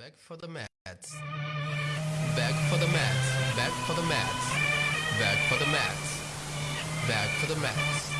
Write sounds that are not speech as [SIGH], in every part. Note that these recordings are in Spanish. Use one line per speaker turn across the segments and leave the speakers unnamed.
Back for the mats. Back for the mats. Back for the mats. Back for the mats. Back for the mats.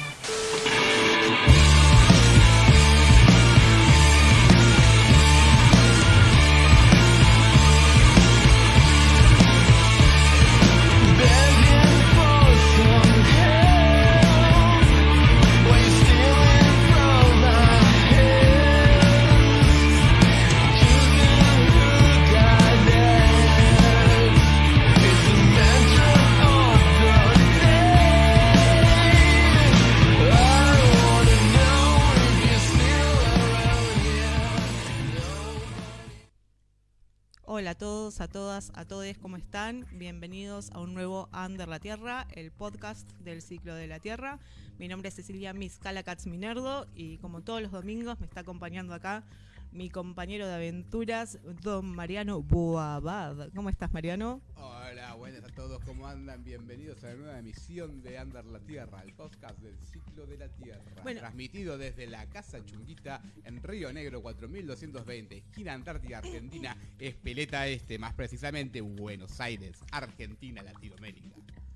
Hola a todos, a todas, a todos, ¿cómo están? Bienvenidos a un nuevo Under la Tierra, el podcast del ciclo de la Tierra. Mi nombre es Cecilia Miscala Minerdo y como todos los domingos me está acompañando acá mi compañero de aventuras, don Mariano Boabad. ¿Cómo estás, Mariano?
Hola, buenas a todos, ¿cómo andan? Bienvenidos a la nueva emisión de Andar la Tierra, el podcast del ciclo de la Tierra.
Bueno.
Transmitido desde la Casa Chunguita en Río Negro 4220, esquina Antártida, Argentina, Espeleta Este, más precisamente Buenos Aires, Argentina, Latinoamérica.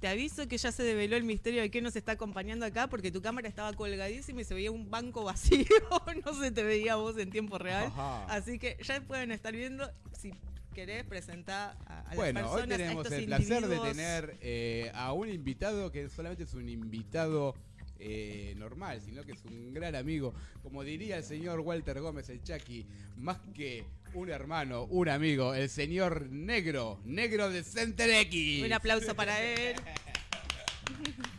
Te aviso que ya se develó el misterio de quién nos está acompañando acá porque tu cámara estaba colgadísima y se veía un banco vacío, [LAUGHS] no se te veía vos en tiempo real.
Ajá.
Así que ya pueden estar viendo si querés presentar a, a
Bueno,
las
hoy
personas,
tenemos el placer de tener eh, a un invitado que solamente es un invitado eh, normal, sino que es un gran amigo. Como diría el señor Walter Gómez, el Chucky, más que un hermano, un amigo, el señor Negro, Negro de Center X.
Un aplauso para él. [LAUGHS]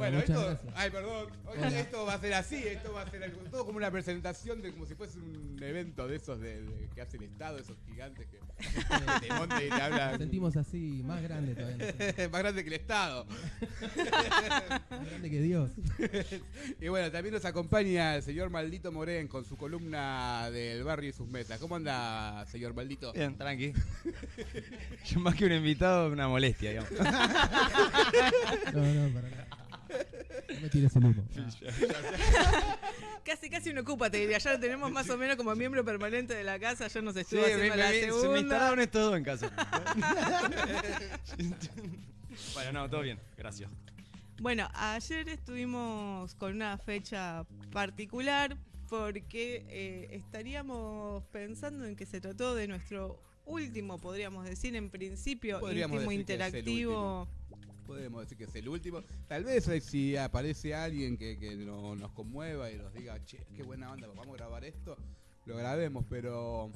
Bueno,
muchas
esto,
gracias.
ay, perdón, Hoy
Hola.
esto va a ser así, esto va a ser algo- todo como una presentación de como si fuese un evento de esos de, de- que hace el Estado, esos gigantes que, que te montan y te hablan.
Nos sentimos así, más grande todavía. [LAUGHS]
más grande que el Estado.
Más grande que Dios. [LAUGHS]
Y bueno, también nos acompaña el señor Maldito Morén con su columna del barrio y sus mesas. ¿Cómo anda, señor Maldito?
Bien, tranqui. [LAUGHS] Yo más que un invitado, una molestia, digamos.
No, no, para nada. No me tires el humo. [LAUGHS]
Casi, casi un ocupa, te diría. Ya lo tenemos más o menos como miembro permanente de la casa. Ya nos
me,
haciendo
me-
la
me- se me
segunda.
instalaron estos dos en casa. [LAUGHS] bueno, no, todo bien, gracias.
Bueno, ayer estuvimos con una fecha particular porque eh, estaríamos pensando en que se trató de nuestro último, podríamos decir, en principio,
Podríamos
íntimo
decir que es el
interactivo.
Podemos decir que es el último. Tal vez eh, si aparece alguien que, que no- nos conmueva y nos diga, che, qué buena onda, vamos a grabar esto, lo grabemos, pero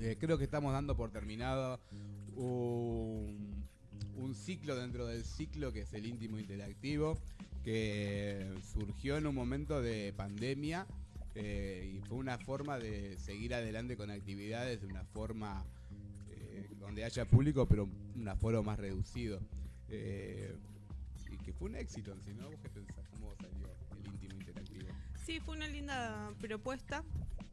eh, creo que estamos dando por terminado un, ciclo dentro del ciclo que es el íntimo interactivo, que surgió en un momento de pandemia eh, y fue una forma de seguir adelante con actividades de una forma donde haya público, pero un aforo más reducido. Eh, y que fue un éxito sí, ¿no? ¿Vos qué pensás? ¿Cómo salió el íntimo interactivo?
Sí, fue una linda propuesta.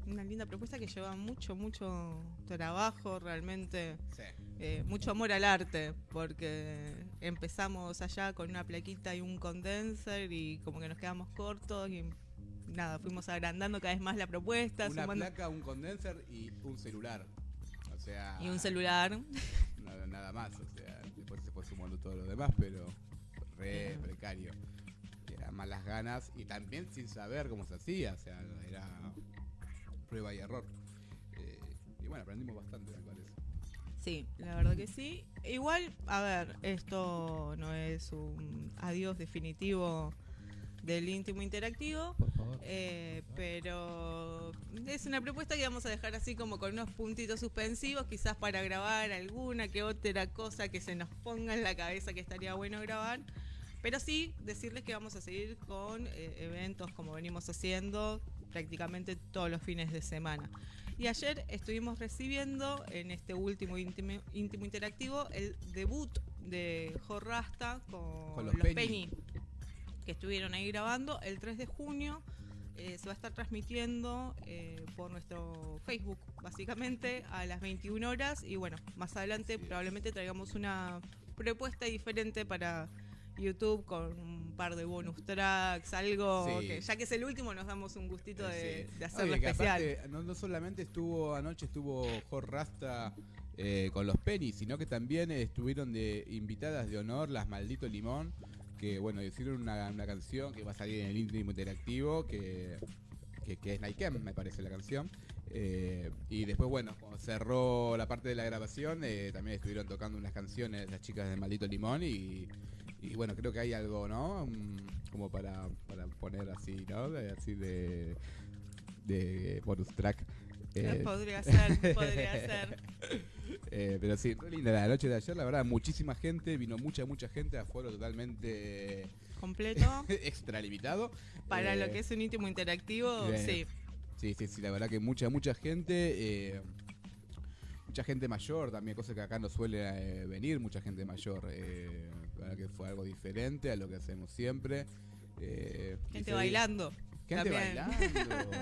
Una linda propuesta que lleva mucho, mucho trabajo, realmente
Sí.
eh, mucho amor al arte, porque empezamos allá con una plaquita y un condenser y como que nos quedamos cortos y nada, fuimos agrandando cada vez más la propuesta,
Una
sumando-
placa, un condenser y un celular. O sea,
y un celular.
nada, nada más. O sea, después se fue sumando todo lo demás, pero re precario. Eran más las ganas y también sin saber cómo se hacía. O sea, era prueba y error. Eh, y bueno, aprendimos bastante, me parece.
Sí, la verdad que sí. Igual, a ver, esto no es un adiós definitivo del íntimo interactivo.
Por favor.
Eh, pero es una propuesta que vamos a dejar así como con unos puntitos suspensivos, quizás para grabar alguna que otra cosa que se nos ponga en la cabeza que estaría bueno grabar. Pero sí decirles que vamos a seguir con eh, eventos como venimos haciendo prácticamente todos los fines de semana. Y ayer estuvimos recibiendo en este último íntimo, íntimo interactivo el debut de Jorrasta con,
Con los
los
Penny.
Penny que estuvieron ahí grabando el 3 de junio. eh, se va a estar transmitiendo eh, por nuestro Facebook, básicamente, a las 21 horas. Y bueno, más adelante probablemente traigamos una propuesta diferente para YouTube con un par de bonus tracks, algo
Sí.
que ya que es el último nos damos un gustito de,
Sí.
de hacerlo
Oye,
especial.
aparte, no, no solamente estuvo anoche estuvo Jor Rasta eh, con los Penny, sino que también estuvieron de invitadas de honor las Maldito Limón, que bueno, hicieron una, una canción que va a salir en el íntimo interactivo, que, que, que es Naikem, me parece la canción. Eh, y después, bueno, cuando cerró la parte de la grabación, eh, también estuvieron tocando unas canciones las chicas de Maldito Limón y, y bueno, creo que hay algo, ¿no? Mm, Como para, para poner así, ¿no? Así de, de bonus track. Eh, [LAUGHS]
podría ser, podría ser. [LAUGHS]
eh, pero sí, linda la noche de ayer, la verdad, muchísima gente, vino mucha, mucha gente, aforo totalmente
Completo. [LAUGHS]
extralimitado.
Para lo
Eh,
que es un íntimo interactivo, sí.
Sí, sí, sí, la verdad que mucha, mucha gente. mucha gente mayor también, cosa que acá no suele eh, venir, mucha gente mayor. eh, la verdad que fue algo diferente a lo que hacemos siempre. eh,
Gente bailando.
Gente
también.
bailando.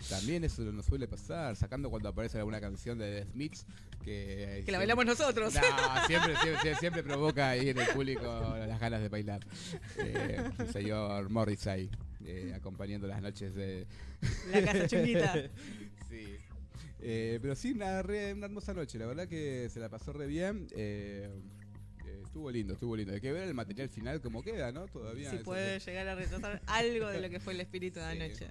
[LAUGHS] también eso nos suele pasar, sacando cuando aparece alguna canción de The Smiths que...
Que la bailamos nosotros.
No, [LAUGHS] siempre, siempre, siempre provoca ahí en el público las ganas de bailar. Eh, el señor Morris ahí, eh, acompañando las noches de...
La casa chunguita. [LAUGHS]
Sí. Eh, pero sí, una, re- una hermosa noche, la verdad que se la pasó re bien. eh, eh, estuvo lindo, estuvo lindo. Hay que ver el material final como queda, ¿no? Todavía.
si puede llegar a retratar algo de lo que fue el espíritu de [LAUGHS]
Sí.
anoche.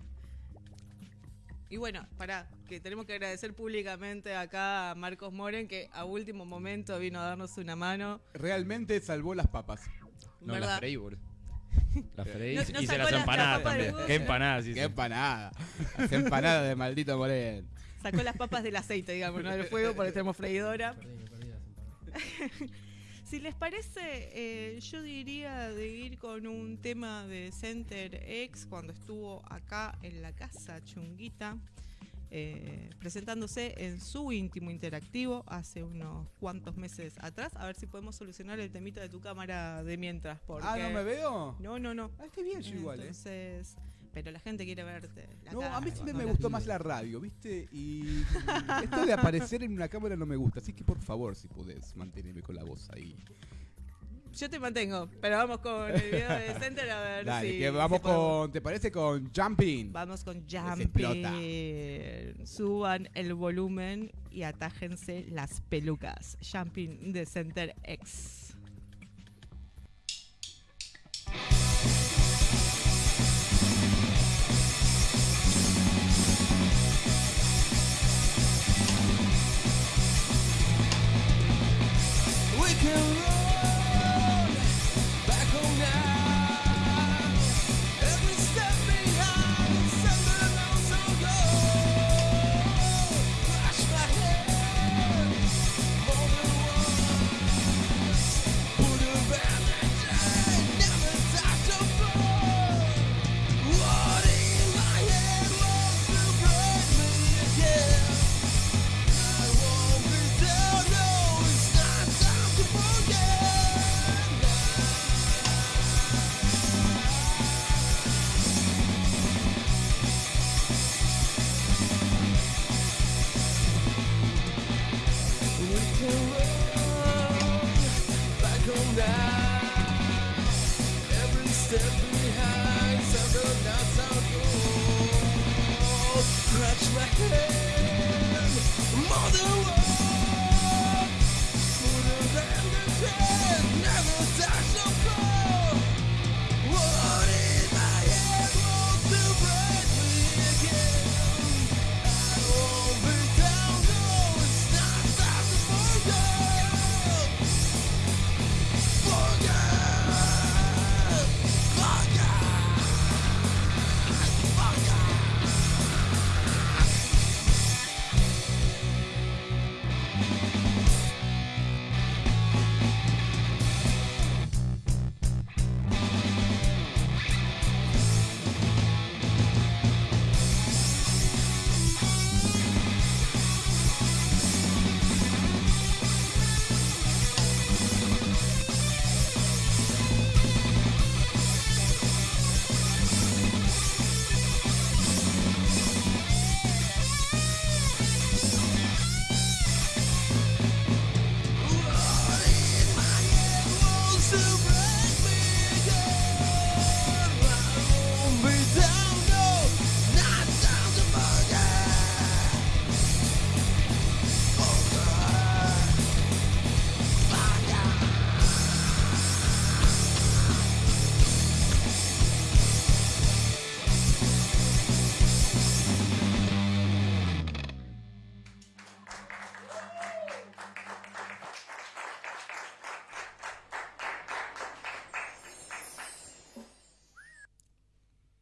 Y bueno, pará, que tenemos que agradecer públicamente acá a Marcos Moren, que a último momento vino a darnos una mano.
Realmente salvó las papas.
No,
¿verdad?
las freí, boludo. [LAUGHS] Las freí
No-
y
no
hice
sacó
las empanadas también. Qué empanadas hice.
¡Qué empanada! Las empanadas de maldito Morén.
Sacó las papas del aceite, digamos, no del fuego, porque tenemos freidora.
Perdí, me perdí las empanadas. [LAUGHS]
Si les parece, eh, yo diría de ir con un tema de Center X cuando estuvo acá en la casa Chunguita, eh, presentándose en su íntimo interactivo hace unos cuantos meses atrás. A ver si podemos solucionar el temita de tu cámara de mientras. Porque...
Ah, ¿no me veo?
No, no, no.
Ah, estoy bien yo igual, ¿eh?
Pero la gente quiere verte. la
No, a mí siempre me gustó más la radio, ¿viste? Y [LAUGHS] esto de aparecer en una cámara no me gusta, así que por favor, si podés, mantenerme con la voz ahí.
Yo te mantengo, pero vamos con el video de Center a ver
Dale,
si.
que vamos
podemos.
con, ¿te parece? Con Jumping.
Vamos con. Jumping. Suban el volumen y atájense las pelucas. Jumping de Center X.
can run.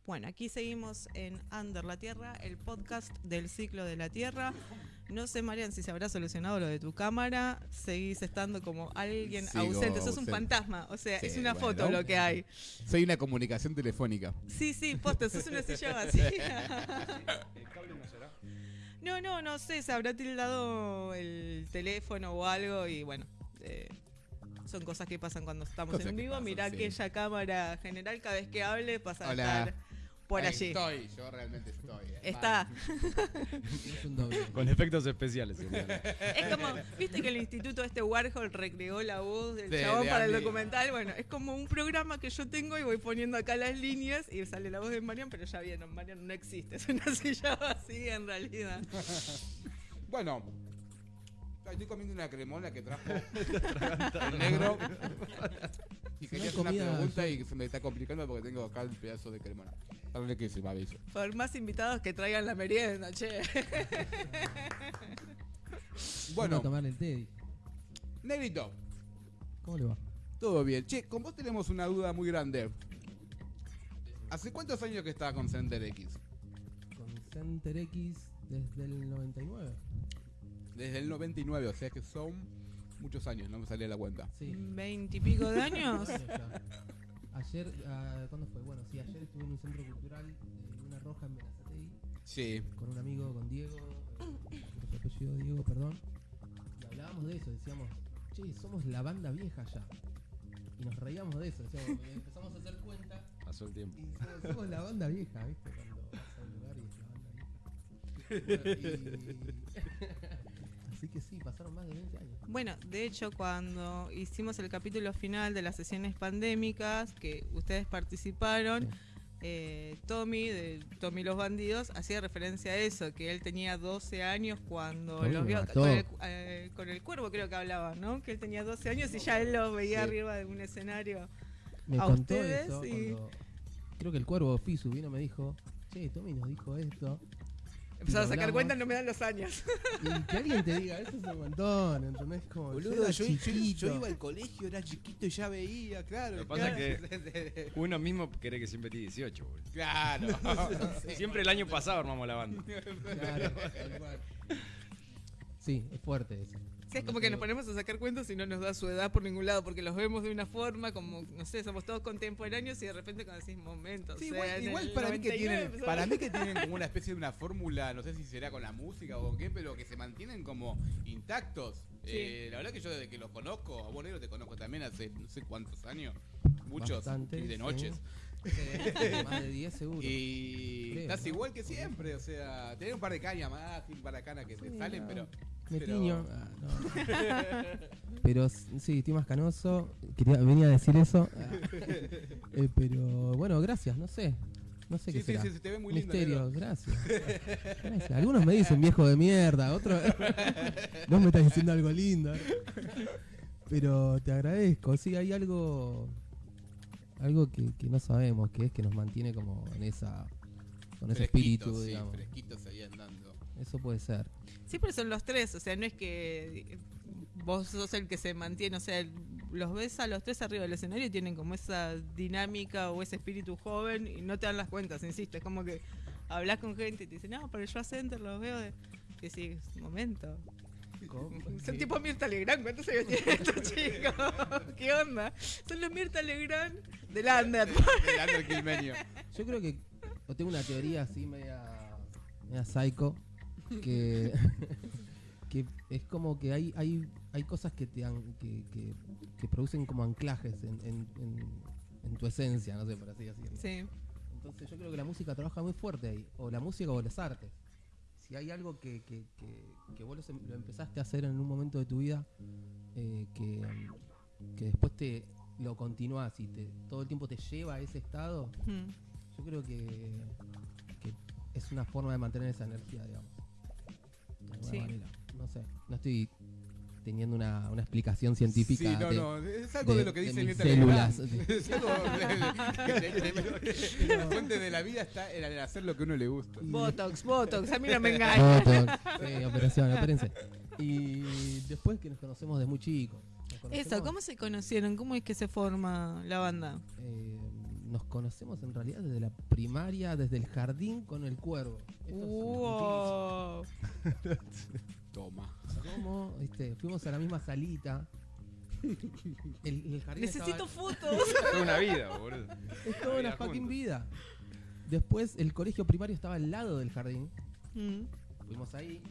Bueno, aquí seguimos en Under la Tierra, el podcast del ciclo de la Tierra. No sé, Marian, si se habrá solucionado lo de tu cámara. Seguís estando como alguien
Sigo
ausente. Sos un fantasma. O sea,
Sí,
es una
bueno.
foto lo que hay.
Soy una comunicación telefónica.
Sí, sí, posta, sos una silla vacía.
¿El cable no será?
No, no, no sé, se habrá tildado el teléfono o algo y bueno, eh, son cosas que pasan cuando estamos
Cosas
en vivo.
pasan,
Mirá
sí.
aquella cámara general, cada vez que hable pasa a estar por
Ahí
allí.
Estoy, yo realmente estoy. eh.
Está.
Con efectos especiales.
Es como, viste que el instituto este Warhol recreó la voz del
De-
chabón
de
para el documental. Bueno, es como un programa que yo tengo y voy poniendo acá las líneas y sale la voz de Marian, pero ya vieron, Marian no existe, [LAUGHS] es una silla vacía en realidad.
Bueno, estoy comiendo una cremona que trajo [LAUGHS] el negro. Y
Si
quería
no
hacer una pregunta
yo-
y se me está complicando porque tengo acá el pedazo de cremona. Dale que se me aviso.
Por más invitados que traigan la merienda, che. [LAUGHS]
Bueno.
Bueno,
a tomar el té.
negrito,
¿Cómo le va?
todo bien. Che, con vos tenemos una duda muy grande. ¿Hace cuántos años que estaba con Center X?
Con Center X desde el 99.
Desde el 99, o sea que son muchos años, no me salía la cuenta.
Sí.
Veintipico de años. [LAUGHS]
Ayer, ah, ¿cuándo fue? Bueno, sí, ayer estuve en un centro cultural de Luna Roja en Berazategui
Sí.
con un amigo, con Diego, eh, su apellido Diego, perdón. Y hablábamos de eso, decíamos, che, somos la banda vieja ya. Y nos reíamos de eso, decíamos, empezamos a hacer cuenta
Pasó el tiempo.
y decíamos, somos la banda vieja, ¿viste? Cuando vas a un lugar y es la banda vieja. [LAUGHS] Bueno, y- [LAUGHS] Así que sí, pasaron más de 20 años.
Bueno, de hecho, cuando hicimos el capítulo final de las sesiones pandémicas, que ustedes participaron, eh, Tommy, de Tommy los Bandidos, hacía referencia a eso, que él tenía 12 años cuando los vio con el, eh, con el cuervo, creo que hablaba, ¿no? Que él tenía 12 años y ya él lo veía
Sí.
arriba de un escenario.
Me
a
contó
ustedes
eso
y-.
Creo que el cuervo Fisu vino y me dijo, che, Tommy nos dijo esto.
Empezaba a sacar cuentas, no me dan los años.
Y que alguien te diga, eso es un montón, ¿entendés? Como,
Boludo, yo, yo-
chiquito.
yo iba al colegio, era chiquito y ya veía, claro.
Lo que pasa es Uno mismo cree que siempre tiene 18, boludo.
Claro. [LAUGHS]
Siempre el año pasado armamos la banda.
Claro, tal cual. Sí, es fuerte eso.
Sí, es como que nos ponemos a sacar cuentas y no nos da su edad por ningún lado, porque los vemos de una forma como, no sé, somos todos contemporáneos y de repente cuando decís momentos.
Sí, igual, igual para mí que tienen, para mí que tienen como una especie de una fórmula, no sé si será con la música o con qué, pero que se mantienen como intactos. Eh, la verdad que yo desde que los conozco, a vos negro te conozco también hace no sé cuántos años, muchos
Bastante,
y de
sí.
noches.
Sí, [LAUGHS] Más de 10 seguro.
Y
Creo,
estás
¿no?
igual que siempre, o sea, tenés un par de cañas más, un par de canas que te salen, pero
Me
pero-
tiño. Ah, no. [LAUGHS] [LAUGHS] Pero sí, estoy más canoso. Quería, venía a decir eso. Ah. Eh, pero bueno, gracias, no sé. No sé
Sí,
qué
sí,
será.
sí, se te ve muy lindo,
Misterio, gracias. Gracias. Algunos me dicen viejo de mierda, otros no me estás diciendo algo lindo. Pero te agradezco. Sí, hay algo algo que, que no sabemos, que es que nos mantiene como en esa con ese espíritu,
sí,
digamos.
fresquitos ahí andando.
Eso puede ser.
Siempre son los tres, o sea, no es que vos sos el que se mantiene, o sea, los ves a los tres arriba del escenario y tienen como esa dinámica o ese espíritu joven y no te dan las cuentas, insisto, es como que hablas con gente y te dicen, no, pero yo a Center los veo de... Y decís, momento. Son tipo Mirta Legrand, ¿cuántos años tienen estos [LAUGHS] chicos? ¿Qué onda? Son los Mirta Legrand del Under.
Del under quilmeño.
Yo creo que o tengo una teoría así media, media psycho que, [LAUGHS] que es como que hay, hay, hay cosas que te an- que, que, que producen como anclajes en, en, en- en tu esencia, no sé, por así decirlo.
Sí.
Entonces yo creo que la música trabaja muy fuerte ahí, o la música o las artes. Si hay algo que, que, que, que vos lo, em- lo empezaste a hacer en un momento de tu vida, eh, que, que después te lo continuás y te, todo el tiempo te lleva a ese estado,
Mm.
yo creo que, que es una forma de mantener esa energía, digamos. De alguna
Sí.
manera. No sé, no estoy teniendo una, una explicación científica.
Sí, no,
de-
no, es algo de,
de-
lo que dice
células. [LAUGHS]
Es algo de- de- de- de- La fuente de la vida está en el hacer lo que a uno le gusta.
Botox, Botox, a mí no me engañan.
Botox, sí, operación, opérense. Y después que nos conocemos de muy chicos.
Eso, ¿cómo se conocieron? ¿Cómo es que se forma la banda?
eh, nos conocemos en realidad desde la primaria, desde el jardín con el cuervo. Esto es
Wow. [LAUGHS]
Toma.
¿Cómo? Este, fuimos a la misma salita. El, el jardín
Necesito
estaba-
fotos.
Toda una vida, boludo.
Es toda una
vida
fucking
juntos.
vida. Después el colegio primario estaba al lado del jardín.
Mm.
Fuimos ahí.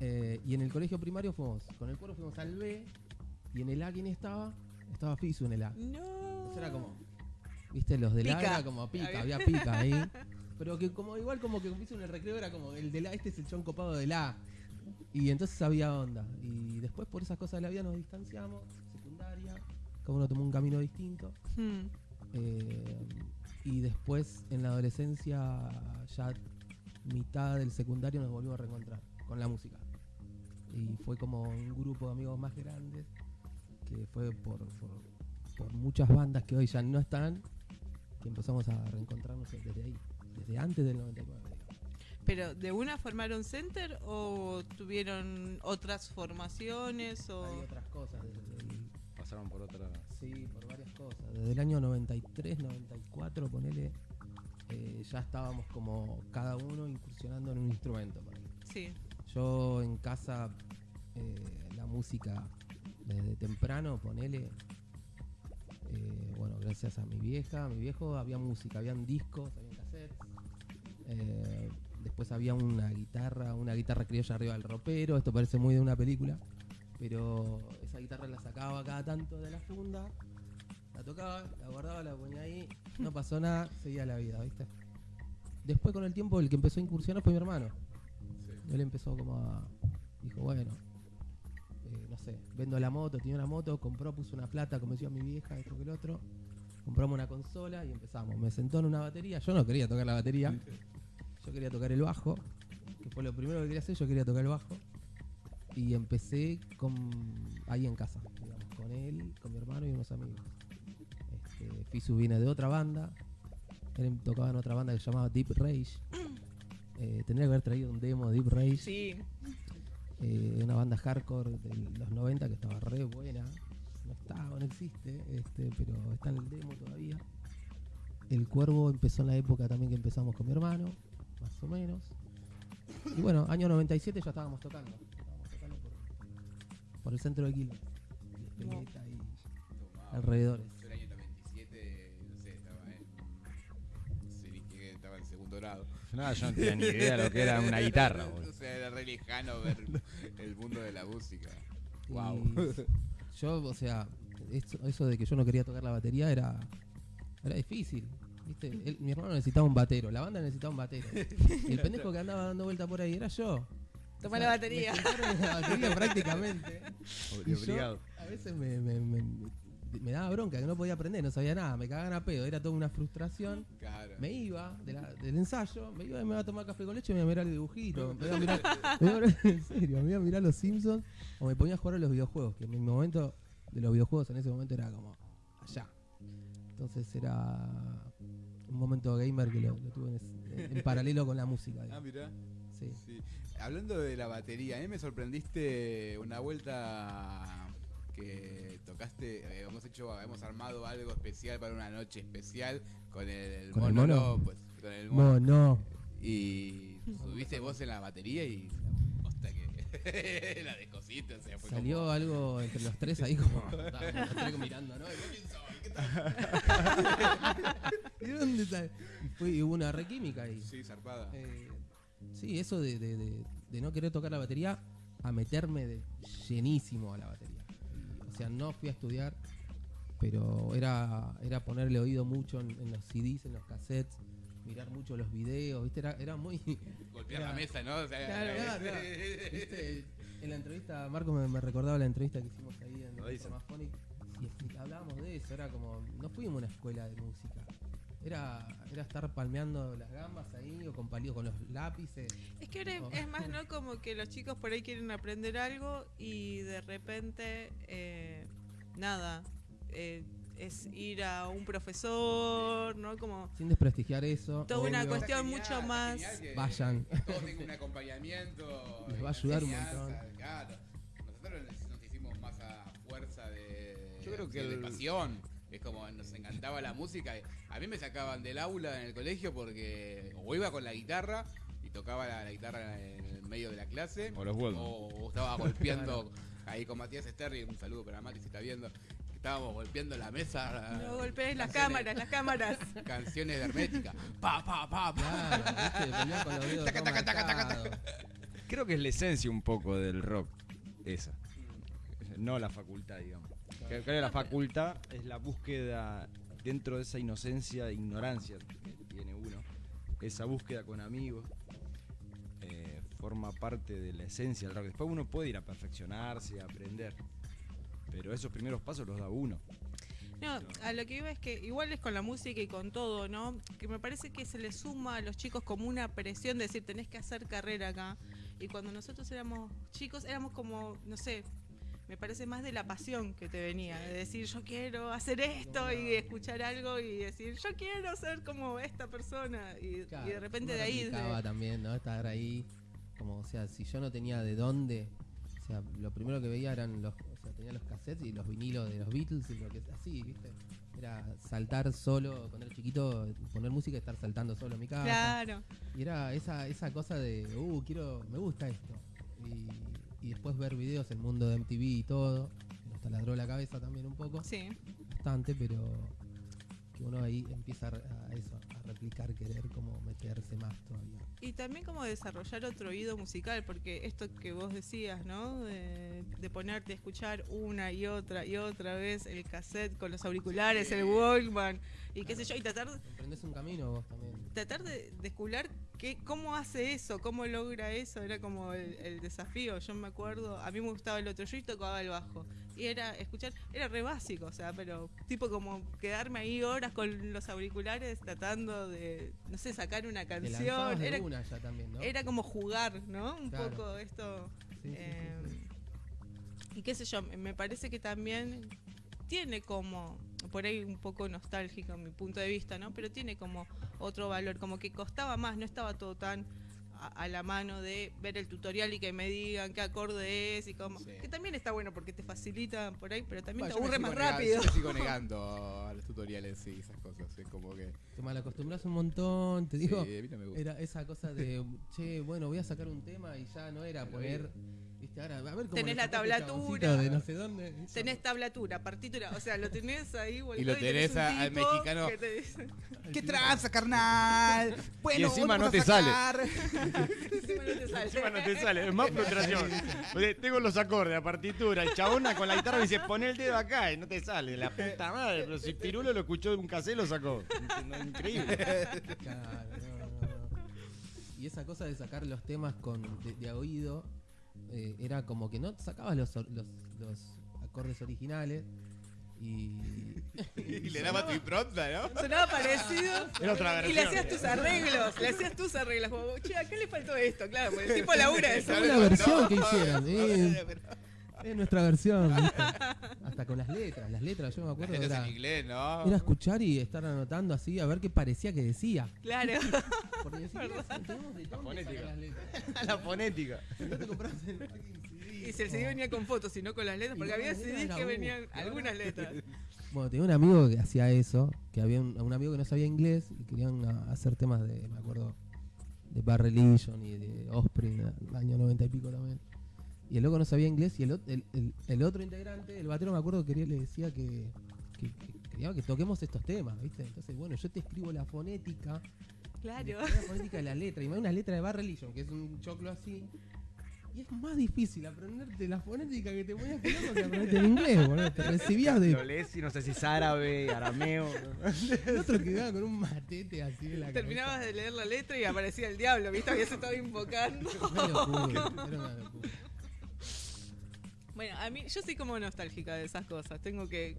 Eh, y en el colegio primario fuimos, con el cuervo fuimos al B. Y en el A, ¿quién estaba? Estaba Fisu en el A.
No.
Entonces era como, viste, los del A
Pica.
era como pica,
Había-
había pica ahí. [LAUGHS] Pero que como igual como que Fisu en el recreo era como el del A, este es el chon copado del A. Y entonces había onda. Y después por esas cosas de la vida nos distanciamos, secundaria, cada uno tomó un camino distinto.
Mm.
Eh, y después en la adolescencia, ya mitad del secundario, nos volvimos a reencontrar con la música. Y fue como un grupo de amigos más grandes, que fue por, por, por muchas bandas que hoy ya no están, que empezamos a reencontrarnos desde ahí, desde antes del 99.
Pero, ¿de una formaron center o tuvieron otras formaciones? O...
Hay otras cosas desde el-
Pasaron por otra.
Sí, por varias cosas. Desde el año 93, 94, ponele, eh, ya estábamos como cada uno incursionando en un instrumento. ponele.
Sí.
Yo en casa, eh, la música desde temprano, ponele, eh, bueno, gracias a mi vieja, a mi viejo, había música, habían discos, habían cassettes. eh, después había una guitarra, una guitarra criolla arriba del ropero, esto parece muy de una película, pero esa guitarra la sacaba cada tanto de la funda, la tocaba, la guardaba, la ponía ahí, no pasó nada, seguía la vida, ¿viste? Después con el tiempo el que empezó a incursionar fue mi hermano. Él empezó como a. Dijo, bueno, eh, no sé, vendo la moto, tenía una moto, compró, puso una plata, como decía mi vieja, esto que el otro. Compramos una consola y empezamos. Me sentó en una batería. Yo no quería tocar la batería. Yo quería tocar el bajo, que fue lo primero que quería hacer. Yo quería tocar el bajo. Y empecé con ahí en casa, digamos, con él, con mi hermano y unos amigos. Este, Fisu viene de otra banda. Él tocaba en otra banda que se llamaba Deep Rage. Eh, tendría que haber traído un demo de Deep Rage.
Sí.
Eh, una banda hardcore de los 90 que estaba re buena. No estaba, no existe, este, pero está en el demo todavía. El Cuervo empezó en la época también que empezamos con mi hermano, más o menos. Y bueno, año 97 ya estábamos tocando. Estábamos tocando por, por el centro de Quilmes. Y alrededores.
Yo el año 97, no sé, estaba en. estaba en segundo grado.
Nada, yo no tenía ni idea de lo que era una [LAUGHS] guitarra,
O sea, era re lejano ver el mundo de la música.
Y
Wow.
Yo, o sea, eso, eso de que yo no quería tocar la batería era, era difícil. ¿Viste? Él- mi hermano necesitaba un batero, la banda necesitaba un batero. Y el pendejo que andaba dando vuelta por ahí era yo.
Toma
O
la batería.
me la batería prácticamente. Yo, a veces me, me, me- me daba bronca, que no podía aprender, no sabía nada, me cagaban a pedo, era toda una frustración.
Claro.
Me iba de la- del ensayo, me iba y me iba a tomar café con leche y me iba a mirar el dibujito. Me iba a mirar, [LAUGHS] me iba a mirar- [LAUGHS] en serio, me iba a mirar los Simpsons o me ponía a jugar a los videojuegos, que en mi momento de los videojuegos en ese momento era como allá. Entonces era momento gamer que lo, lo tuve en, paralelo con la música.
Ah,
digamos.
mirá.
Sí.
Sí. Hablando de la batería, a mí me sorprendiste una vuelta que tocaste, eh, hemos hecho, hemos armado algo especial para una noche especial con el,
¿Con el
mono,
mono?
López, con el mono.
No, no.
Y subiste vos en la batería y que [LAUGHS] la descosiste, o sea, fue
Salió
como-
algo entre los tres ahí como [LAUGHS] los tres mirando, ¿no? ¿Qué tal? ¿Y dónde está? Y, fue, hubo una requímica ahí.
Sí, zarpada.
Eh, sí, eso de, de- de- de no querer tocar la batería a meterme de llenísimo a la batería. O sea, no fui a estudiar, pero era, era ponerle oído mucho en, en los CDs, en los cassettes, mirar mucho los videos, ¿viste? Era, era muy...
Golpear
era-
la mesa, ¿no? O sea,
Claro,
Claro, claro. [LAUGHS] ¿Viste? En la entrevista, Marco me, me recordaba la entrevista que hicimos ahí en
dice.
Informaphonic y hablábamos de eso, era como, no fuimos a una escuela de música, era, era estar palmeando las gambas ahí o con palillos, con los lápices.
Es que ahora
Oh.
es más, ¿no? Como que los chicos por ahí quieren aprender algo y de repente, eh, nada, eh, es ir a un profesor, ¿no? Como
Sin desprestigiar eso.
Toda una cuestión mucho más-
Vayan.
Todo tenga un acompañamiento.
Les va a ayudar un montón.
Claro. Nosotros
Yo creo que
de
el-
pasión. Es como nos encantaba la música. A mí me sacaban del aula en el colegio porque o iba con la guitarra y tocaba la, la guitarra en el medio de la clase.
O los.
O, o estaba golpeando ahí con Matías Sterry. Un saludo para Mati si está viendo. Estábamos golpeando la mesa.
No golpees las cámaras, las cámaras.
Canciones de Hermética. Pa, pa, pa, pa.
Claro, ¿viste? [LAUGHS] Pelear con los dedos
Taca, taca, taca, taca,
marcados.
Creo que es la esencia un poco del rock, esa. No la facultad, digamos. Que la facultad es la búsqueda dentro de esa inocencia e ignorancia que tiene uno. Esa búsqueda con amigos eh, forma parte de la esencia del rock. Después uno puede ir a perfeccionarse, a aprender. Pero esos primeros pasos los da uno.
No, a lo que iba es que igual es con la música y con todo, ¿no? Que me parece que se le suma a los chicos como una presión de decir, tenés que hacer carrera acá. Y cuando nosotros éramos chicos, éramos como, no sé, me parece más de la pasión que te venía, de decir, yo quiero hacer esto y escuchar algo y decir, yo quiero ser como esta persona. Y,
Claro,
y de repente de ahí... de-
también, ¿no? Estar ahí, como, o sea, si yo no tenía de dónde, o sea, lo primero que veía eran los, o sea, tenía los cassettes y los vinilos de los Beatles y lo que así, ¿viste? Era saltar solo, cuando era chiquito, poner música y estar saltando solo en mi casa.
Claro.
Y era esa, esa cosa de, uh, quiero, me gusta esto. Y, y después ver videos, el mundo de MTV y todo, que nos taladró la cabeza también un poco,
Sí.
bastante, pero que uno ahí empieza a, a eso, a replicar, querer como meterse más todavía.
Y también como desarrollar otro oído musical, porque esto que vos decías, ¿no? De, de ponerte a escuchar una y otra y otra vez el cassette con los auriculares, el Walkman, y qué sé yo, y tratar,
Emprendés un camino vos también.
tratar de descubrir qué, cómo hace eso, cómo logra eso, era como el, el desafío. Yo me acuerdo, a mí me gustaba el otro, yo y tocaba el bajo. Y era escuchar, era re básico, o sea, pero tipo como quedarme ahí horas con los auriculares tratando de, no sé, sacar una canción.
de
Era,
una ya también, ¿no?
era como jugar, ¿no? Un
Claro.
poco esto.
Sí, sí, sí,
eh,
sí.
Y qué sé yo, me parece que también tiene como, por ahí un poco nostálgico en mi punto de vista, ¿no? Pero tiene como otro valor, como que costaba más, no estaba todo tan a, a la mano de ver el tutorial y que me digan qué acorde es y cómo.
Sí.
Que también está bueno porque te facilita por ahí, pero también
Bueno,
te aburre más rápido.
Yo me sigo [LAUGHS] negando a los tutoriales y esas cosas. Es como que.
Te malacostumbras un montón, te digo.
sí, a mí no me gusta.
Era esa cosa de, che, bueno, voy a sacar un tema y ya no era poner. Viste, ahora, a ver cómo
Tenés la tablatura.
de no sé dónde.
Tenés tablatura, partitura, o sea, lo tenés ahí
Y lo
tenés
tenés
un
a- al mexicano.
que te dice-
¿Qué tranza, carnal? Bueno,
encima
hoy
no te
a
sale. [LAUGHS]
Encima no te sale.
Encima no te sale, es más [LAUGHS] frustración. Porque tengo los acordes, la partitura, el chabona con la guitarra me dice, pon el dedo acá y no te sale. La puta madre, pero si Pirulo lo escuchó de un cassette lo sacó. Increíble.
Claro, no, no, no. Y esa cosa de sacar los temas con de, oído eh, era como que no sacabas los, or- los, los acordes originales y, [LAUGHS]
Y le daba tu impronta, ¿no?
Sonaba parecido.
Era otra
Y le hacías tus arreglos, le hacías tus arreglos. Como, che, acá le faltó esto, claro, porque el tipo [LAUGHS] labura eso.
Fue la versión que hicieron, eh, es nuestra versión. ¿viste? [LAUGHS] Hasta con las letras, las letras yo me acuerdo
Esto es
era,
en inglés, ¿no?
era escuchar y estar anotando así a ver qué parecía que decía.
Claro. [LAUGHS]
Porque ni siquiera tenemos de dónde
fonética.
las letras. [LAUGHS]
La fonética.
No te compras el fucking CD.
Y si el CD venía con fotos y no con las letras, porque había
las
CDs
letras
que venían algunas letras.
Bueno, tenía un amigo que hacía eso, que había un, un amigo que no sabía inglés y querían a- hacer temas de, me acuerdo, de Bad Religion y de Offspring, el año 90 y pico también. Y el loco no sabía inglés y el, ot- el, el- el otro integrante, el batero, me acuerdo que quería, le decía que, que, que quería que toquemos estos temas, ¿viste? Entonces, bueno, yo te escribo la fonética,
Claro.
la fonética de la letra, y me da una letra de Bad Religion, que es un choclo así. Y es más difícil aprenderte la fonética que te ponías que loco que aprenderte el inglés, boludo. Te recibías de
Lo lees y no sé si es árabe, arameo. [LAUGHS]
El otro quedaba con un matete así en la
Terminabas de leer la letra y aparecía el diablo, ¿viste? Había se estaba invocando.
Una locura, era una locura.
Bueno, a mí, yo soy como nostálgica de esas cosas. Tengo que,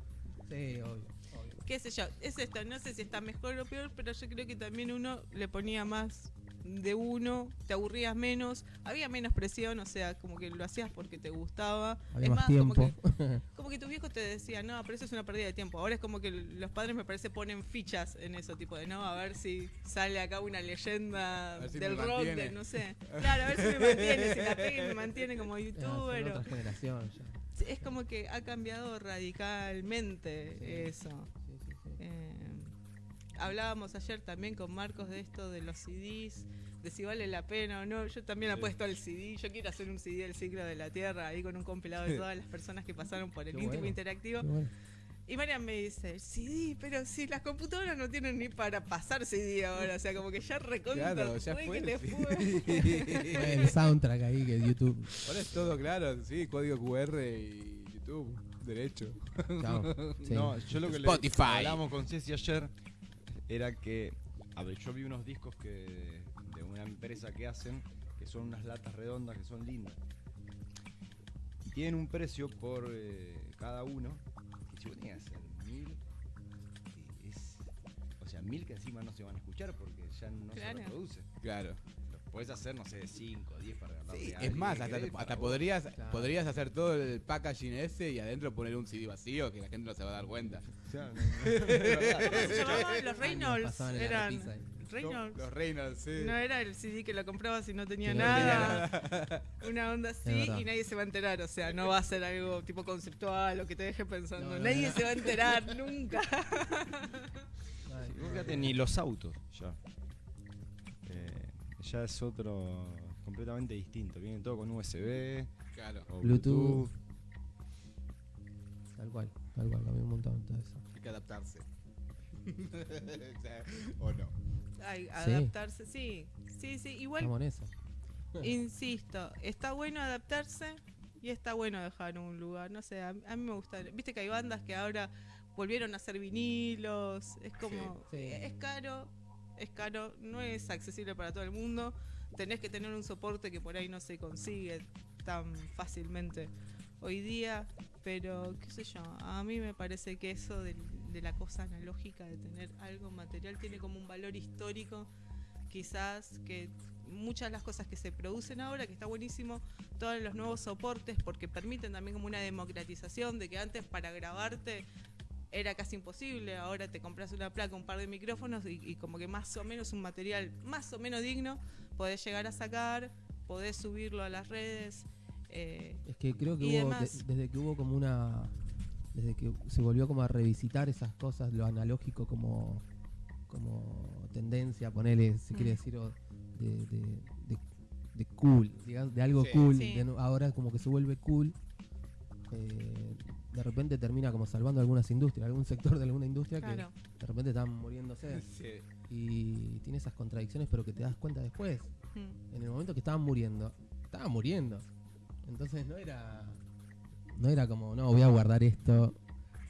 Sí, obvio. obvio.
qué sé yo, es esto, no sé si está mejor o peor, pero yo creo que también uno le ponía más de uno, te aburrías menos, había menos presión, o sea, como que lo hacías porque te gustaba.
Había
es
más
como
tiempo.
que, [LAUGHS] como que tus viejos te decían, no, pero eso es una pérdida de tiempo. Ahora es como que los padres me parece ponen fichas en eso, tipo de, no, a ver si sale acá una leyenda
si
del rock,
mantiene.
de, no sé. Claro, a ver si me mantiene, si la pega y me mantiene como [LAUGHS]
son
youtuber.
otra generación ya.
es como que ha cambiado radicalmente
Sí.
eso. Eh, hablábamos ayer también con Marcos de esto de los CDs, de si vale la pena o no. Yo también
Sí.
apuesto al CD. Yo quiero hacer un CD del ciclo de la Tierra, ahí con un compilado de todas las personas que pasaron por el
Qué
íntimo
bueno.
interactivo.
Bueno.
Y Marian me dice, CD, pero si las computadoras no tienen ni para pasar CD ahora, o sea, como que ya recontra
Claro, ya
fue
fue
que
el
te
CD.
fue.
El soundtrack ahí que YouTube.
Ahora es todo claro, sí, código QR y YouTube, derecho.
Chao. [LAUGHS] Sí.
No, yo lo que le
Spotify.
hablamos con Ceci ayer era que, a ver, yo vi unos discos que una empresa que hacen, que son unas latas redondas que son lindas. Y tienen un precio por eh, cada uno, que si vos tenés que hacer mil, eh, es, o sea, mil que encima no se van a escuchar porque ya no
Claro.
se reproduce.
Claro.
Podés hacer, no sé, de 5, 10 para ganarle
Sí, es más, hasta, hasta podrías,
Claro.
podrías hacer todo el packaging ese y adentro poner un CD vacío que la gente no se va a dar cuenta.
Los Reynolds. Eran. Reynolds.
Los Reynolds, sí.
No era el CD que lo comprabas y no tenía
no
nada.
tenía [LAUGHS]
Una onda así y nadie se va a enterar. O sea, no va a ser algo tipo conceptual o que te deje pensando.
No, no,
nadie
no.
se va a enterar [LAUGHS] nunca.
Ay,
Vos fíjate, ni los autos ya. Eh, ya es otro completamente distinto. Viene todo con USB
Claro,
o
Bluetooth. Tal cual, tal cual, cambió un montón todo eso.
hay que adaptarse. [LAUGHS] O no.
Adaptarse, sí. Sí, sí. Igual,
Estamos en eso.
insisto, está bueno adaptarse y está bueno dejar un lugar. No sé, a, a mí me gusta. Viste que hay bandas que ahora volvieron a hacer vinilos. Es como.
Sí. Sí.
Es caro. Es caro. No es accesible para todo el mundo. Tenés que tener un soporte que por ahí no se consigue tan fácilmente hoy día. Pero, qué sé yo, a mí me parece que eso del- de, la cosa analógica, de tener algo material, tiene como un valor histórico. Quizás que muchas de las cosas que se producen ahora, que está buenísimo, todos los nuevos soportes, porque permiten también como una democratización de que antes para grabarte era casi imposible, ahora te compras una placa, un par de micrófonos y, y como que más o menos un material más o menos digno podés llegar a sacar, podés subirlo a las redes. eh,
Es que creo que hubo, de- desde que hubo como una. Desde que se volvió como a revisitar esas cosas, lo analógico como. como tendencia, ponele, si quiere
Mm.
decir, o de, de, de- de cool, digamos, de algo
Sí.
cool.
Sí.
ahora como que se vuelve cool. eh, de repente termina como salvando algunas industrias, algún sector de alguna industria
claro.
que de repente están muriéndose.
Sí.
Y tiene esas contradicciones, pero que te das cuenta después.
Mm.
En el momento que estaban muriendo, estaban muriendo. Entonces no era. No era como, no, voy a guardar esto.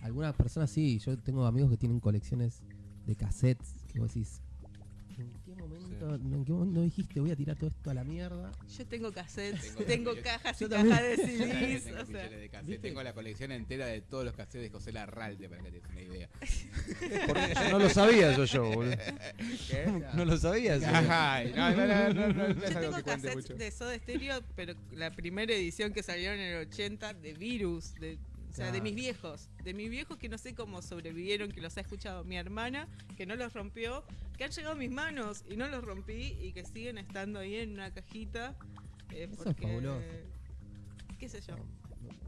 Algunas personas sí, yo tengo amigos que tienen colecciones de cassettes que vos decís. ¿En qué momento, no, en qué momento dijiste voy a tirar todo esto a la mierda?
Yo tengo cassettes,
Tengo
tengo, cajas y
Yo
cajas de
Tengo
CDs. o sea,
de cassettes.
¿viste?
Tengo la colección entera de todos los cassettes de José Larralde para que te des una idea.
Porque no lo sabía eso yo, boludo.
¿Qué?
No lo sabía.
Ay, no, no, no,
Yo tengo cassettes
mucho.
de Soda Stereo, pero la primera edición que salieron en el 80 de Virus, de, o sea, de mis viejos, de mis viejos que no sé cómo sobrevivieron, que los ha escuchado mi hermana, que no los rompió, que han llegado a mis manos y no los rompí y que siguen estando ahí en una cajita. eh,
Eso es fabuloso.
qué sé yo.
No,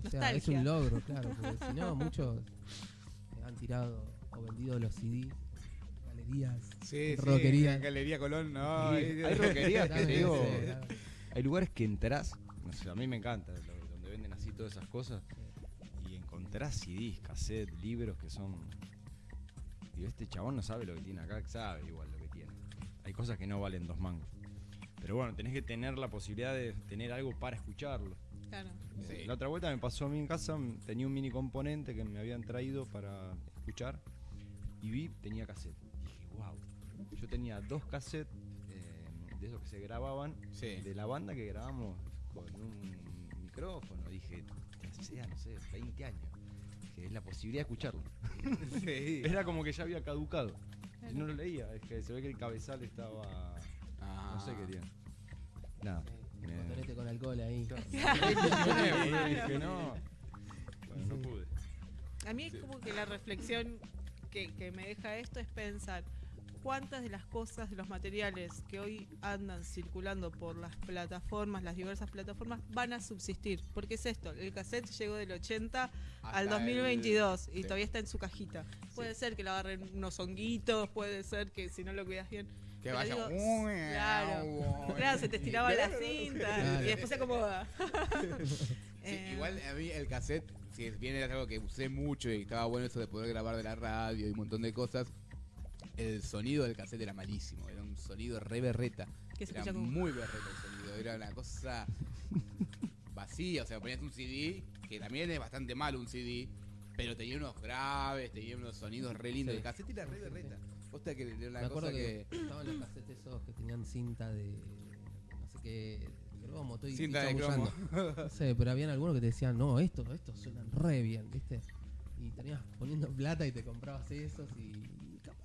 o sea, es un logro, claro, porque si no, muchos han tirado o vendido los CDs, galerías,
Sí, sí,
roquerías.
Galería Colón, no.
Sí, hay roquerías que te digo.
Sí,
Hay lugares que entrás, no sé, a mí me encanta, donde venden así todas esas cosas, y encontrás CDs, cassettes, libros que son. Digo, este chabón no sabe lo que tiene acá, sabe igual lo que tiene. Hay cosas que no valen dos mangos. Pero bueno, tenés que tener la posibilidad de tener algo para escucharlo.
Claro.
Sí.
La otra vuelta me pasó a mí en casa, tenía un mini componente que me habían traído para escuchar y vi, tenía cassette. Dije, wow. Yo tenía dos cassettes eh, de esos que se grababan
Sí.
de la banda que grabamos con un micrófono. Dije, ya sea, no sé, 20 años. Es la posibilidad de escucharlo. [LAUGHS]
Sí.
Era como que ya había caducado. Y
Claro.
no lo leía, es que se ve que el cabezal estaba.
Ah.
No sé qué tiene. Nada. Me-
botonete con alcohol ahí.
Dije, no. Bueno, no pude.
A mí es como que la reflexión que, que me deja esto es pensar, cuántas de las cosas, de los materiales que hoy andan circulando por las plataformas, las diversas plataformas, van a subsistir. Porque es esto, el cassette llegó del 80 al
Hasta
2022
el-
y
sí.
todavía está en su cajita. Puede ser que lo agarren unos honguitos, puede ser que si no lo cuidas bien.
Que
pero
vaya.
digo,
"Uy,
claro,
uy". [LAUGHS]
claro, se te estiraba la cinta [LAUGHS]
Claro.
y después se acomoda. [LAUGHS]
Sí, igual a mí el cassette, si bien era algo que usé mucho y estaba bueno eso de poder grabar de la radio y un montón de cosas, el sonido del cassette era malísimo, era un sonido re berreta.
que se
Era
escucha como...
muy berreta el sonido, era una cosa [LAUGHS] vacía, o sea, ponías un CD, que también es bastante malo un CD, pero tenía unos graves, tenía unos sonidos re lindos,
Sí.
el cassette era re berreta. Posta que era
Me
una
acuerdo
cosa
que,
que...
estaban los cassettes esos que tenían cinta de. No sé qué. cromo, estoy
Cinta de
chamullando.
cromo.
No sé, pero habían algunos que te decían, no, estos, estos suenan re bien, ¿viste? Y tenías poniendo plata y te comprabas esos y,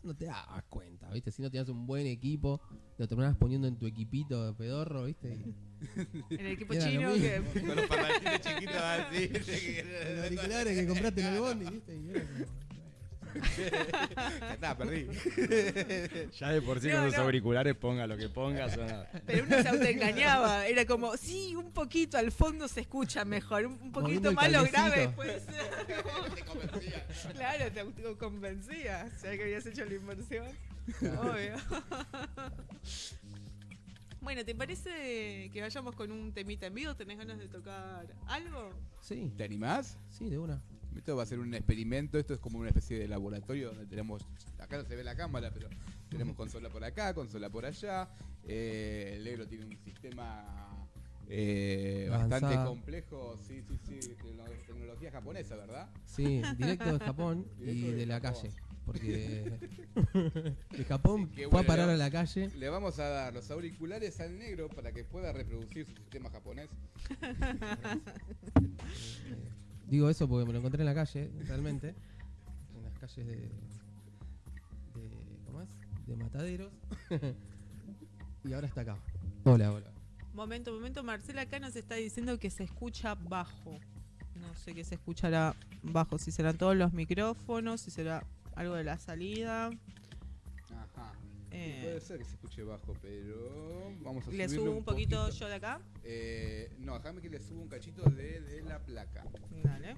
no te dabas cuenta, ¿viste? Si no tenías un buen equipo, lo terminabas poniendo en tu equipito de pedorro, ¿viste? Y
En el equipo
Era lo
chino
mismo.
que...
Con los parlantes chiquitos así. [LAUGHS]
los auriculares que compraste en el bondi, ¿viste? Y era como-
Ya está, perdí.
Ya de por sí
No,
con los
no.
auriculares ponga lo que ponga, suena.
Pero uno se autoengañaba. Era como, sí, un poquito al fondo se escucha mejor. Un, poquito más lo grave puede ser.
Te [LAUGHS] convencía.
claro, te autoconvencía. ¿Sabes que habías hecho la inversión? Obvio. [LAUGHS] bueno, ¿te parece que vayamos con un temita en vivo? ¿Tenés ganas de tocar algo?
Sí,
¿Te animás?
sí, de una.
Esto va a ser un experimento, esto es como una especie de laboratorio donde tenemos, acá no se ve la cámara, pero tenemos consola por acá, consola por allá. Eh, el negro tiene un sistema eh, bastante complejo, sí, sí, sí, tecno- tecnología japonesa, ¿verdad?
Sí, directo de Japón [LAUGHS]
Directo
y
de
de la
Japón.
calle. Porque [LAUGHS] de Japón fue a
bueno.
parar a la calle.
Le vamos a dar los auriculares al negro para que pueda reproducir su sistema japonés. [LAUGHS]
Digo eso porque me lo encontré en la calle, realmente. En las calles de. de ¿Cómo es? De Mataderos. [LAUGHS] y ahora está acá. Hola, hola.
Momento, momento. Marcela acá nos está diciendo que se escucha bajo. No sé qué se escuchará bajo. Si serán todos los micrófonos, si será algo de la salida.
Puede ser que se escuche bajo, pero vamos a
Le subo un poquito yo de acá.
Eh, no, déjame que le suba un cachito de, de la placa.
Dale.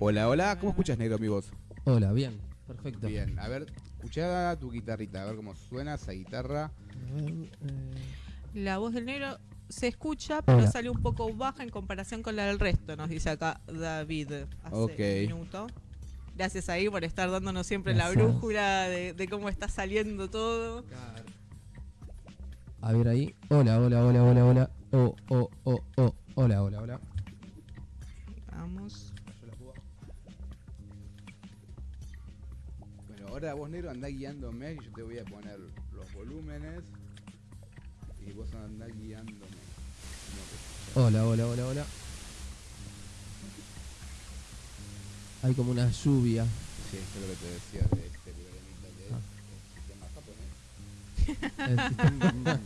Hola, hola, ¿cómo escuchas negro mi voz?
Hola, bien. Perfecto.
Bien, a ver, escuchá tu guitarrita, a ver cómo suena esa guitarra.
Eh,
La voz del negro se escucha, pero
Hola.
sale un poco baja en comparación con la del resto, nos dice acá David hace un minuto. Gracias ahí por estar dándonos siempre la brújula de, de cómo está saliendo todo.
A ver ahí. Hola, hola, hola, hola, hola. Oh, oh, oh, oh. Hola, hola, hola.
Vamos.
Bueno, ahora vos negro andá guiándome y yo te voy a poner los volúmenes y vos andá guiándome.
Hola, hola, hola, hola. Hay como una lluvia.
Sí, eso es lo que te decía de este de
Ah.
el sistema japonés. [LAUGHS]
El sistema-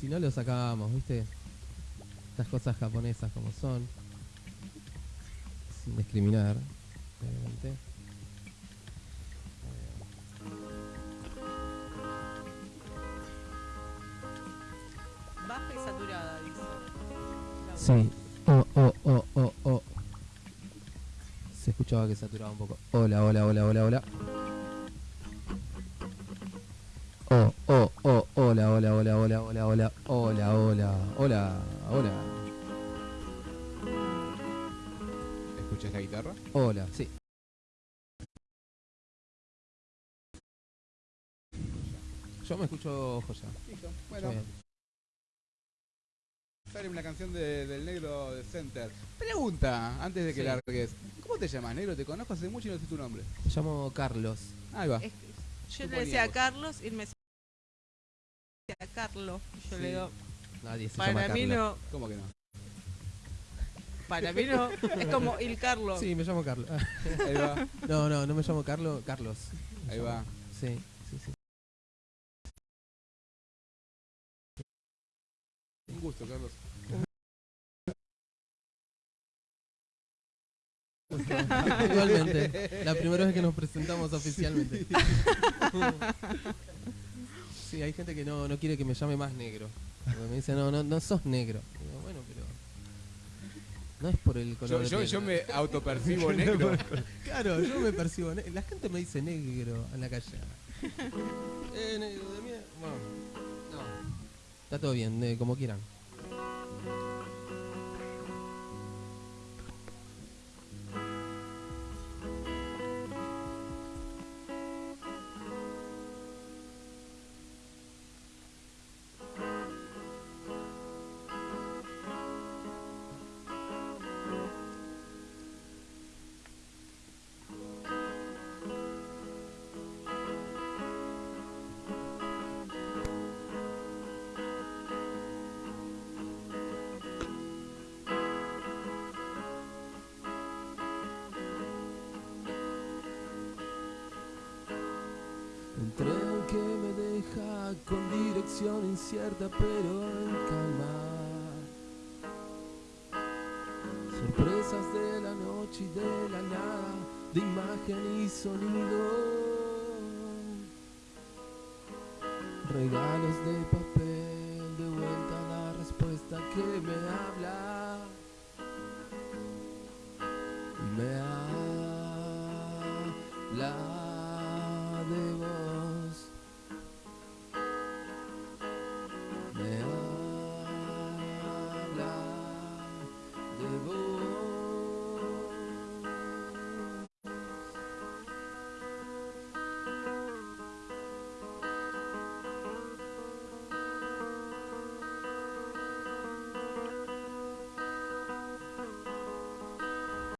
si no lo sacábamos, ¿viste? Estas cosas japonesas como son. Sin discriminar, obviamente. Sí. Oh, oh, oh, oh, oh. Se escuchaba que saturaba un poco. Hola, hola, hola, hola, hola. Oh, oh, oh, hola, hola, hola, hola, hola, hola, hola, hola, hola, hola,
¿Escuchás la guitarra?
hola, sí. Yo me escucho joya.
Listo. Bueno. Sale una canción de- del negro de Center. Pregunta, antes de que
Sí.
largues. ¿Cómo te llamas, negro? Te conozco hace mucho y no sé tu nombre.
Me llamo Carlos.
Ahí va.
Es- yo le decía a. Carlos y me decía a Carlos. Yo
Sí.
le digo,
Nadie se llama
para mí
Carlos.
no,
¿Cómo que no?
para mí no. Es como il Carlos.
Sí, me llamo Carlos.
Ahí va, [LAUGHS]
No, no, no me llamo Carlos, Carlos. Me
ahí
llamo-
va.
Sí,
gusto, Carlos.
Igualmente, la primera vez que nos presentamos oficialmente. Sí, hay gente que no, no quiere que me llame más negro. Me dice, no, no, no sos negro. Digo, bueno, pero. No es por el color
Yo,
de
yo,
piel.
yo me [LAUGHS] autopercibo negro.
Claro, yo me percibo negro. La gente me dice negro en la calle. [LAUGHS] eh, negro de mierda. Bueno, no. Está todo bien, eh, como quieran. Incierta pero en calma. Sorpresas de la noche y de la nada, de imagen y sonido. Regalos de papel, de vuelta a la respuesta que me habla.